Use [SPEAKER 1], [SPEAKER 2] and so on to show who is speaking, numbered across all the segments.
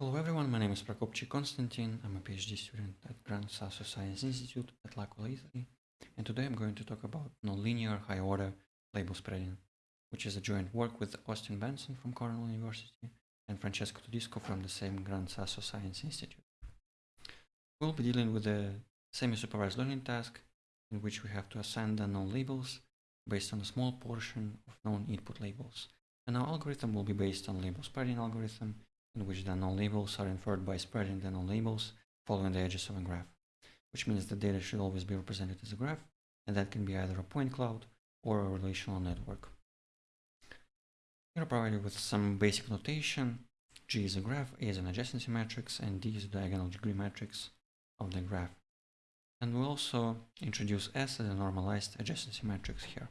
[SPEAKER 1] Hello everyone, my name is Prokopchik Konstantin. I'm a PhD student at Gran Sasso Science Institute at L'Aquila, Italy. And today I'm going to talk about nonlinear high-order label spreading, which is a joint work with Austin Benson from Cornell University and Francesco Tudisco from the same Gran Sasso Science Institute. We'll be dealing with a semi-supervised learning task in which we have to assign the known labels based on a small portion of known input labels. And our algorithm will be based on label spreading algorithm in which the known labels are inferred by spreading the known labels following the edges of a graph, which means the data should always be represented as a graph, and that can be either a point cloud or a relational network. Here I provided with some basic notation. G is a graph, A is an adjacency matrix, and D is the diagonal degree matrix of the graph. And we'll also introduce S as a normalized adjacency matrix here.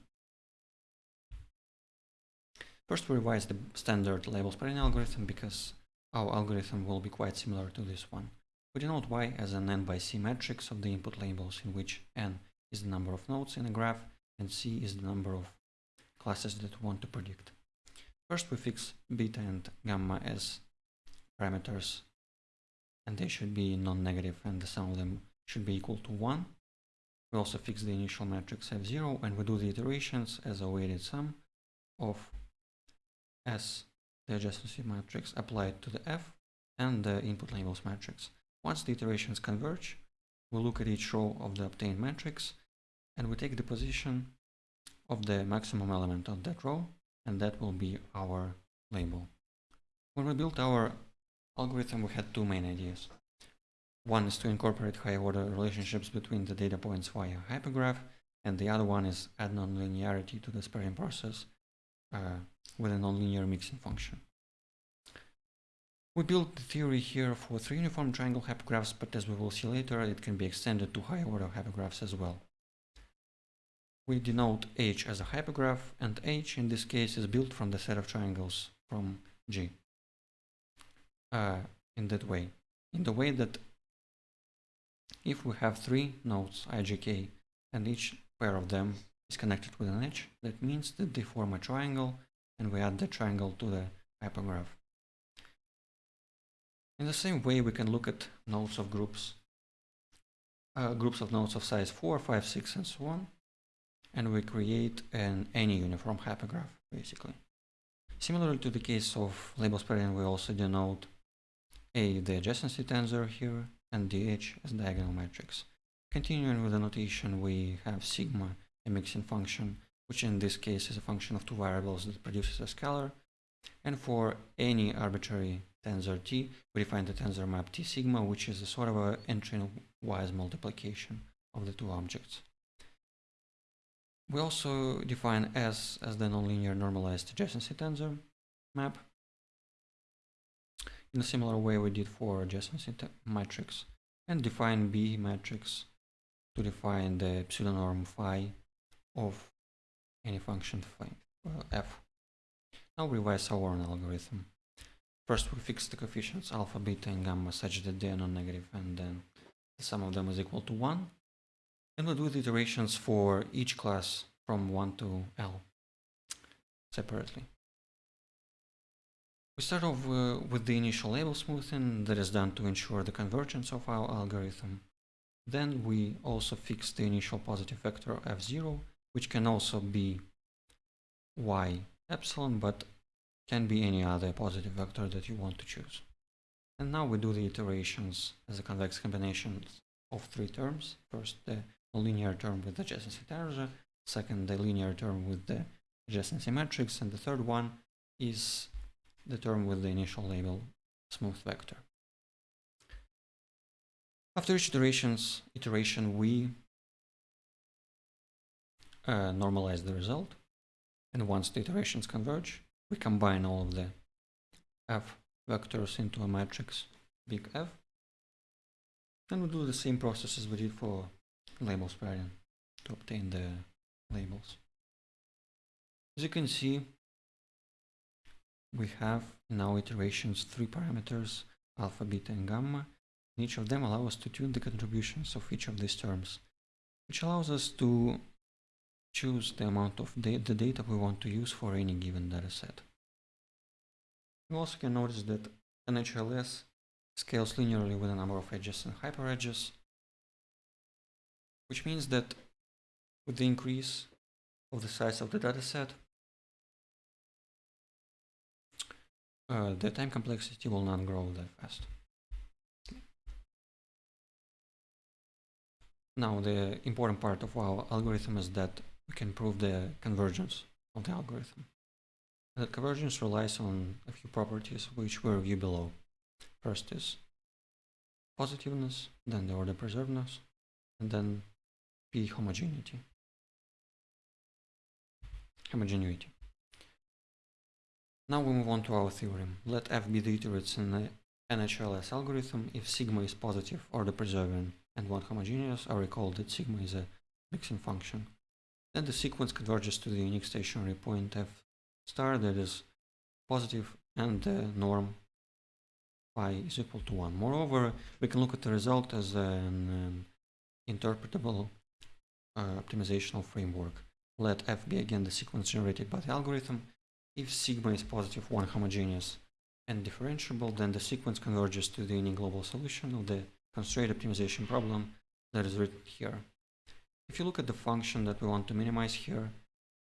[SPEAKER 1] First, we revise the standard label spreading algorithm because our algorithm will be quite similar to this one. We denote y as an n by c matrix of the input labels in which n is the number of nodes in a graph and c is the number of classes that we want to predict. First we fix beta and gamma as parameters and they should be non-negative and the sum of them should be equal to 1. We also fix the initial matrix f0 and we do the iterations as a weighted sum of s the adjacency matrix applied to the F and the input labels matrix. Once the iterations converge, we look at each row of the obtained matrix and we take the position of the maximum element of that row and that will be our label. When we built our algorithm, we had two main ideas. One is to incorporate high order relationships between the data points via hypergraph and the other one is add nonlinearity to the spreading process uh, with a nonlinear mixing function. We built the theory here for three uniform triangle hypergraphs, but as we will see later, it can be extended to higher order hypergraphs as well. We denote H as a hypergraph, and H in this case is built from the set of triangles from G. Uh, in that way, in the way that if we have three nodes ijk and each pair of them is connected with an edge, that means that they form a triangle and we add the triangle to the hypergraph. In the same way, we can look at nodes of groups, uh, groups of nodes of size 4, 5, 6, and so on, and we create an any uniform hypergraph, basically. Similarly to the case of label spreading, we also denote A, the adjacency tensor here, and DH as diagonal matrix. Continuing with the notation, we have sigma, a mixing function, which in this case is a function of two variables that produces a scalar. And for any arbitrary tensor t, we define the tensor map t sigma, which is a sort of a entry-wise multiplication of the two objects. We also define S as the nonlinear normalized adjacency tensor map in a similar way we did for adjacency matrix and define B matrix to define the pseudonorm phi of any function uh, f. Now we revise our own algorithm. First we fix the coefficients alpha, beta and gamma such that they are non-negative and then the sum of them is equal to 1. And we'll do the iterations for each class from 1 to L separately. We start off uh, with the initial label smoothing that is done to ensure the convergence of our algorithm. Then we also fix the initial positive vector f0 which can also be y epsilon, but can be any other positive vector that you want to choose. And now we do the iterations as a convex combination of three terms. First, the linear term with the adjacency tensor, uh, second, the linear term with the adjacency matrix, and the third one is the term with the initial label smooth vector. After each iterations, iteration, we uh, normalize the result. And once the iterations converge, we combine all of the f vectors into a matrix big F. And we do the same process as we did for labels spreading to obtain the labels. As you can see, we have in our iterations three parameters, alpha, beta, and gamma. And each of them allow us to tune the contributions of each of these terms, which allows us to choose the amount of da the data we want to use for any given data set. You also can notice that NHLS scales linearly with the number of edges and hyperedges, which means that with the increase of the size of the dataset, uh, the time complexity will not grow that fast. Now, the important part of our algorithm is that can prove the convergence of the algorithm. The convergence relies on a few properties which we review below. First is positiveness, then the order preservedness, and then p homogeneity. Homogeneity. Now we move on to our theorem. Let f be the iterates in the NHLS algorithm if sigma is positive order preserving and one homogeneous. I recall that sigma is a mixing function. Then the sequence converges to the unique stationary point f star that is positive and the norm phi is equal to 1. Moreover, we can look at the result as an um, interpretable uh, optimizational framework. Let f be again the sequence generated by the algorithm. If sigma is positive 1 homogeneous and differentiable, then the sequence converges to the unique global solution of the constraint optimization problem that is written here. If you look at the function that we want to minimize here,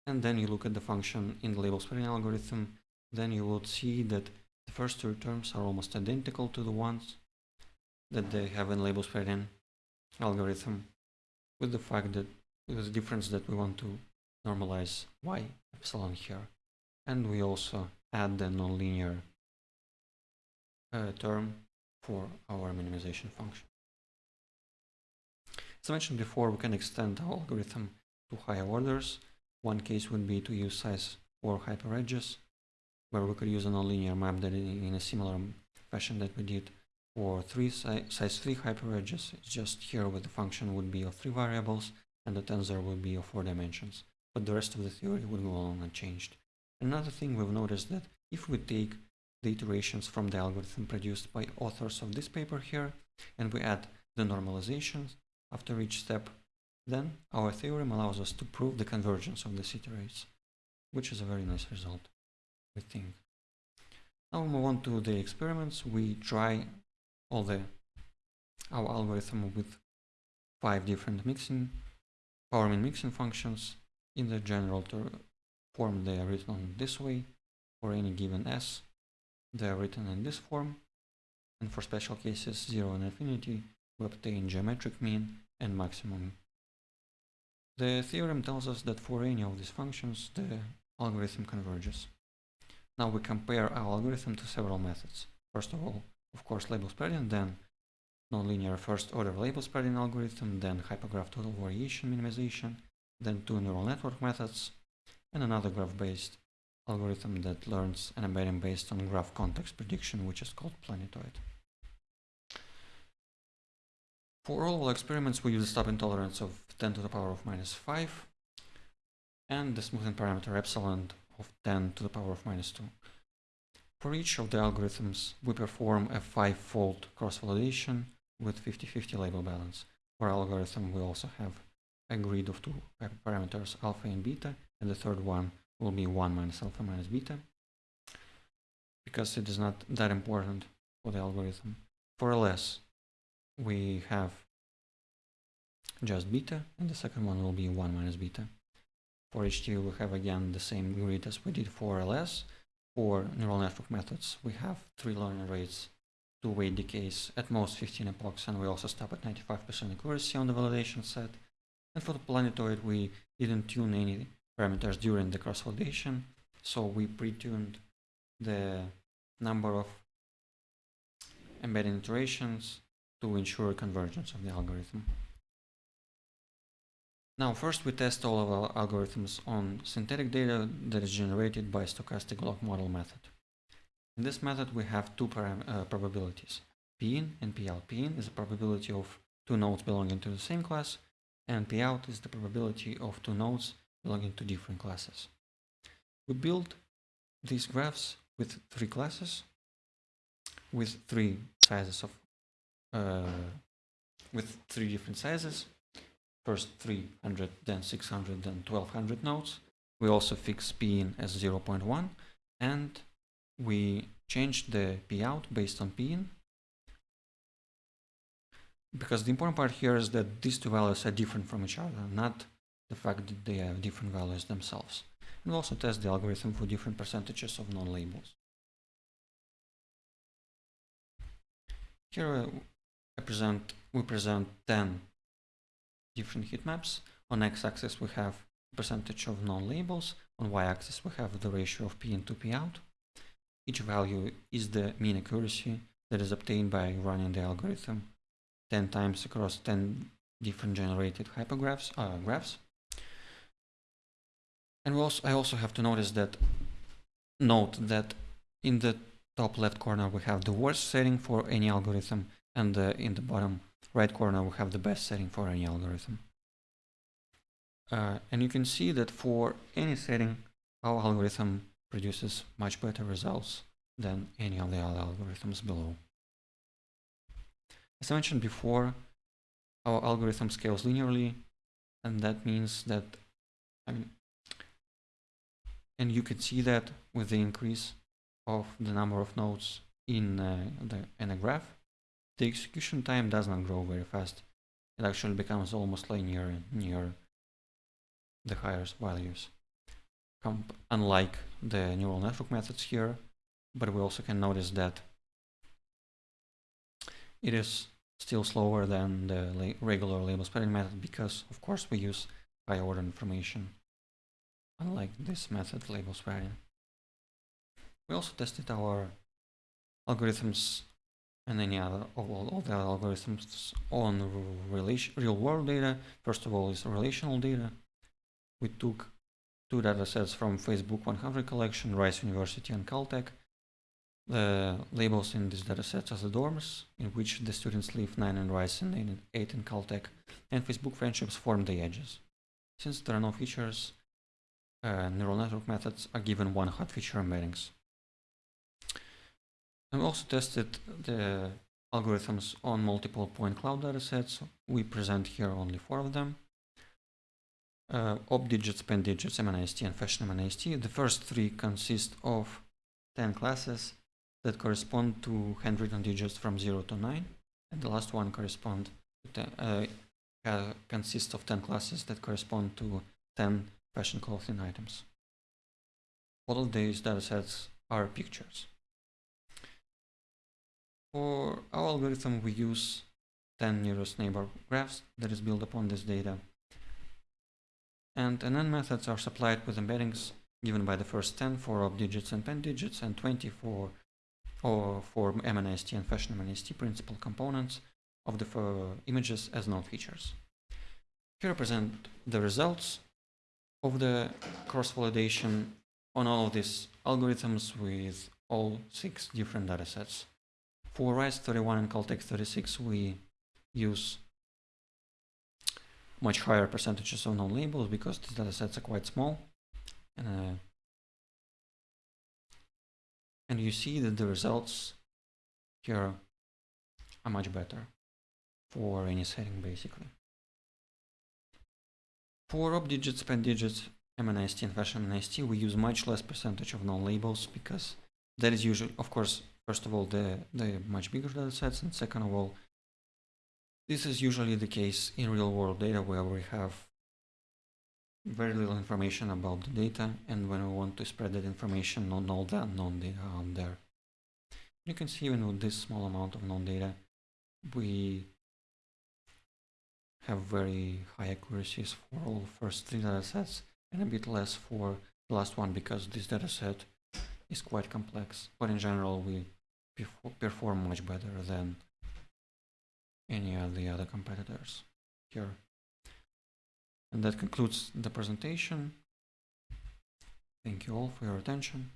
[SPEAKER 1] and then you look at the function in the label spreading algorithm, then you will see that the first two terms are almost identical to the ones that they have in label spreading algorithm, with the fact that with the difference that we want to normalize y epsilon here, and we also add the nonlinear uh, term for our minimization function. As I mentioned before, we can extend our algorithm to higher orders. One case would be to use size 4 hyperedges, where we could use a nonlinear map that in a similar fashion that we did for three si size 3 hyperedges. It's just here where the function would be of three variables and the tensor would be of four dimensions. But the rest of the theory would go on unchanged. Another thing we've noticed that if we take the iterations from the algorithm produced by authors of this paper here, and we add the normalizations after each step, then our theorem allows us to prove the convergence of these iterates, which is a very nice result, we think. Now we move on to the experiments. We try all the our algorithm with five different mixing, power min mixing functions. In the general form, they are written this way for any given s they are written in this form, and for special cases 0 and infinity, we obtain geometric mean and maximum. The theorem tells us that for any of these functions, the algorithm converges. Now we compare our algorithm to several methods. First of all, of course, label spreading, then nonlinear first order label spreading algorithm, then hypergraph total variation minimization, then two neural network methods, and another graph-based algorithm that learns an embedding based on graph context prediction, which is called Planetoid. For all experiments, we use a stopping tolerance of 10 to the power of minus 5 and the smoothing parameter epsilon of 10 to the power of minus 2. For each of the algorithms, we perform a five-fold cross-validation with 50-50 label balance. For algorithm, we also have a grid of two parameters, alpha and beta, and the third one will be 1 minus alpha minus beta because it is not that important for the algorithm. For ls, we have just beta, and the second one will be 1 minus beta. For HT, we have again the same grid as we did for ls. For neural network methods, we have three learning rates, two weight decays, at most 15 epochs, and we also stop at 95% accuracy on the validation set. And for the planetoid, we didn't tune any parameters during the cross-validation. So we pre-tuned the number of embedding iterations to ensure convergence of the algorithm. Now, first we test all of our algorithms on synthetic data that is generated by stochastic block model method. In this method, we have two uh, probabilities, P-in and P-out. P-in is the probability of two nodes belonging to the same class, and P-out is the probability of two nodes belonging to different classes. We build these graphs with three classes, with three sizes of, with three different sizes. First 300, then 600, then 1200 nodes. We also fix P in as 0.1 and we change the P out based on P in because the important part here is that these two values are different from each other, not the fact that they have different values themselves. And also test the algorithm for different percentages of non-labels. Here uh, We present 10 different heat maps. On x-axis we have percentage of non-labels. On y-axis we have the ratio of p in to p out. Each value is the mean accuracy that is obtained by running the algorithm 10 times across 10 different generated hypergraphs, uh, graphs. And also, I also have to notice that, note that in the top left corner we have the worst setting for any algorithm and uh, in the bottom right corner we have the best setting for any algorithm. Uh, and you can see that for any setting our algorithm produces much better results than any of the other algorithms below. As I mentioned before, our algorithm scales linearly, and that means that, I mean, and you can see that with the increase of the number of nodes in, uh, the, in a graph, the execution time does not grow very fast. It actually becomes almost linear near the highest values. unlike the neural network methods here, but we also can notice that it is still slower than the la regular label spreading method because, of course, we use high order information, unlike this method, label spreading. We also tested our algorithms and any other of all, the algorithms on real world data. First of all is relational data. We took two data sets from Facebook 100 collection, Rice University and Caltech, the labels in these datasets are the dorms, in which the students live 9 in Rice and 8 in Caltech, and Facebook friendships form the edges. Since there are no features, uh, neural network methods are given one hot feature embeddings. We also tested the algorithms on multiple point cloud datasets. We present here only four of them. Uh, op digits, pen digits, MNIST, and fashion MNIST. The first three consist of 10 classes that correspond to handwritten digits from 0 to 9 and the last one correspond to ten, uh, uh, consists of 10 classes that correspond to 10 fashion clothing items. All of these datasets are pictures. For our algorithm we use 10 nearest neighbor graphs that is built upon this data and NN methods are supplied with embeddings given by the first 10 for op digits and pen digits and 20 for or for MNIST and fashion MNIST principal components of the uh, images as node features. Here I present the results of the cross-validation on all of these algorithms with all six different datasets. For Rice 31 and Caltech 36, we use much higher percentages of non-labels because these datasets are quite small. And uh, and you see that the results here are much better for any setting basically. For op digits, pen digits, MNIST and fashion MNIST, we use much less percentage of non-labels because that is usually, of course, first of all, the, the much bigger data sets, and second of all, this is usually the case in real world data where we have very little information about the data and when we want to spread that information on all the unknown data out there. You can see even with this small amount of known data we have very high accuracies for all first three data sets and a bit less for the last one because this data set is quite complex but in general we perform much better than any of the other competitors here. And that concludes the presentation. Thank you all for your attention.